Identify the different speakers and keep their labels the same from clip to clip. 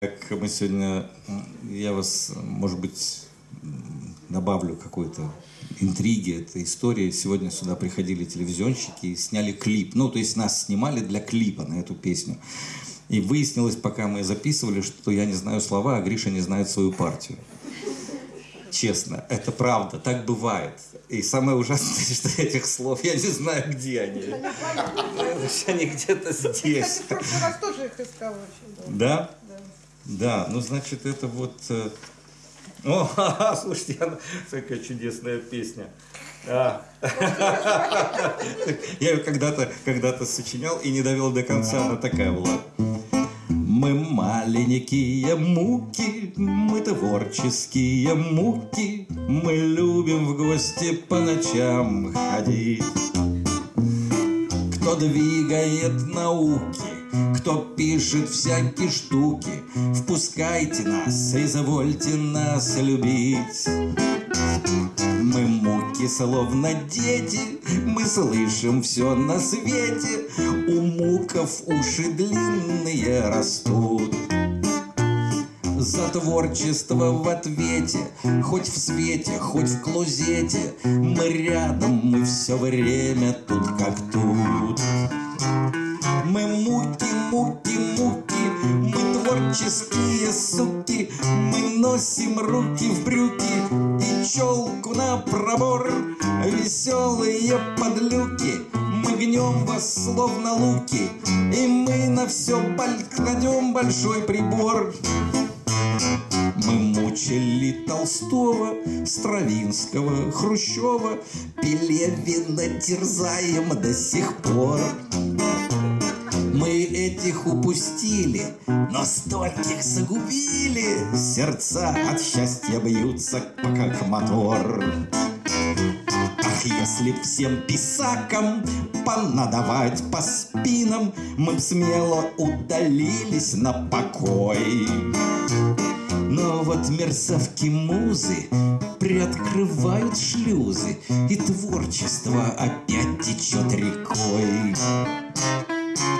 Speaker 1: Как мы сегодня, я вас, может быть, добавлю какой-то интриги этой истории. Сегодня сюда приходили телевизионщики и сняли клип. Ну, то есть нас снимали для клипа на эту песню. И выяснилось, пока мы записывали, что я не знаю слова, а Гриша не знает свою партию. Честно, это правда, так бывает. И самое ужасное, что этих слов я не знаю, где они. Они где-то здесь.
Speaker 2: Я в раз тоже их искала очень долго.
Speaker 1: Да?
Speaker 2: Да.
Speaker 1: Ну значит это вот... э, О, слушайте, она... какая чудесная песня. А. Я ее когда-то когда сочинял и не довел до конца, она такая была. Мы маленькие муки, мы творческие муки, мы любим в гости по ночам ходить. Кто двигает науки, кто пишет всякие штуки, Впускайте нас, извольте нас любить. Мы муки, словно дети, мы слышим все на свете, У муков уши длинные растут. За творчество в ответе, хоть в свете, хоть в клозете, Мы рядом, мы все время тут как тут. Мы муки, муки, муки, мы творческие суки, Мы носим руки в брюки. И челку на пробор, Веселые подлюки, мы гнем вас словно луки, И мы на все баль кладем большой прибор. Мы мучили Толстого, Стравинского, Хрущева, Пелевина терзаем до сих пор. Мы этих упустили, но стольких загубили, Сердца от счастья бьются, как мотор. Ах, если б всем писакам понадавать по спинам, Мы б смело удалились на покой. Но вот мерзавки музы приоткрывают шлюзы, И творчество опять течет рекой.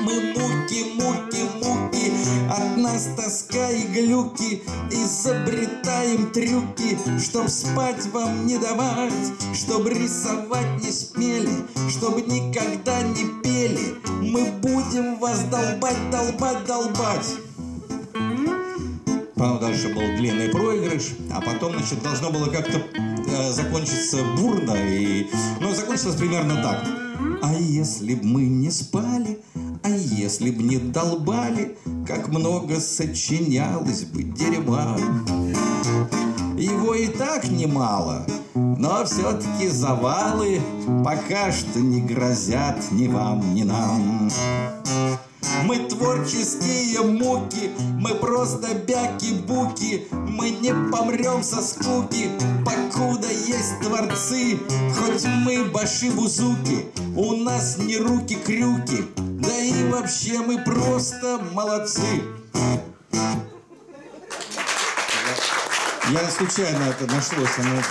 Speaker 1: Мы муки, муки, муки, от нас тоска и глюки, Изобретаем трюки, чтоб спать вам не давать, Чтоб рисовать не смели, чтоб никогда не пели, Мы будем вас долбать, долбать, долбать. Потом дальше был длинный проигрыш, а потом, значит, должно было как-то э, закончиться бурно, и... ну, закончилось примерно так. А если б мы не спали, если б не долбали, как много сочинялось бы дерьма. Его и так немало, но все-таки завалы пока что не грозят ни вам, ни нам. Мы творческие муки, мы просто бяки-буки, Мы не помрем со скуки, покуда есть творцы. Хоть мы баши-бузуки, у нас не руки-крюки, Да и вообще мы просто молодцы. Я случайно это нашлось, оно